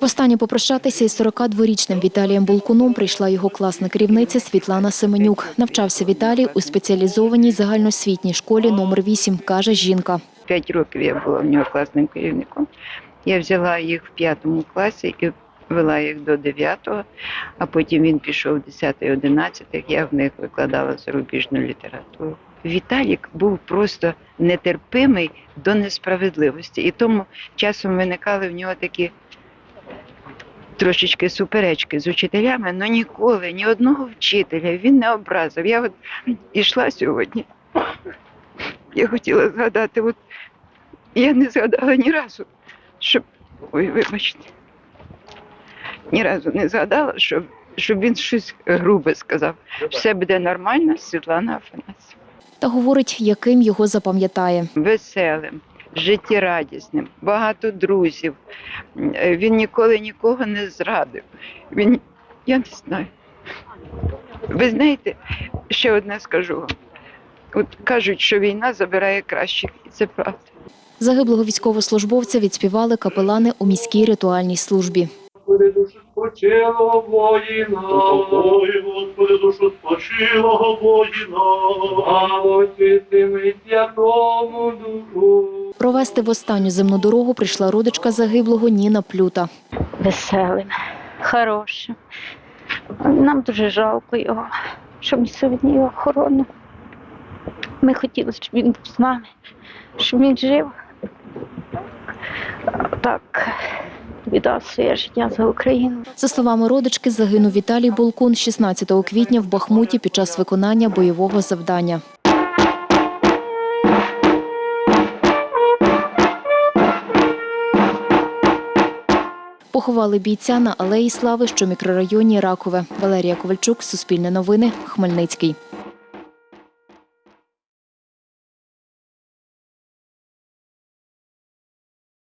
Востаннє попрощатися із 42-річним Віталієм Булкуном прийшла його класна керівниця Світлана Семенюк. Навчався Віталій у спеціалізованій загальноосвітній школі номер 8, каже жінка. П'ять років я була в нього класним керівником. Я взяла їх в п'ятому класі і вела їх до дев'ятого, а потім він пішов в 10-11, я в них викладала зарубіжну літературу. Віталік був просто нетерпимий до несправедливості. І тому часом виникали в нього такі трошечки суперечки з учителями, але ніколи ні одного вчителя він не образив. Я от ішла сьогодні. Я хотіла згадати, от я не згадала ні разу, щоб. Ой, вибачте. Ні разу не згадала, щоб, щоб він щось грубе сказав. Все буде нормально, Світлана Афанасьєва. Та говорить, яким його запам'ятає. Веселим, життєрадісним, багато друзів. Е, Він ніколи нікого не зрадив. Він, я не знаю. Ви знаєте, ще одне скажу вам. От кажуть, що війна забирає кращих, і це правда. Загиблого військовослужбовця відспівали капелани у міській ритуальній службі. Господи, душу спочилого воїна. Ой, Господи, душу спочилого воїна. А очистими святому душу. Провести в останню земну дорогу прийшла родичка загиблого Ніна Плюта. веселим, хорошим. Нам дуже жалко його, щоб ми сьогодні його охорону. Ми хотіли, щоб він був з нами, щоб він жив. Так, віддав своє життя за Україну. За словами родички, загинув Віталій Булкун 16 квітня в Бахмуті під час виконання бойового завдання. Поховали бійця на алеї Слави, що в мікрорайоні Ракове. Валерія Ковальчук, Суспільне новини, Хмельницький.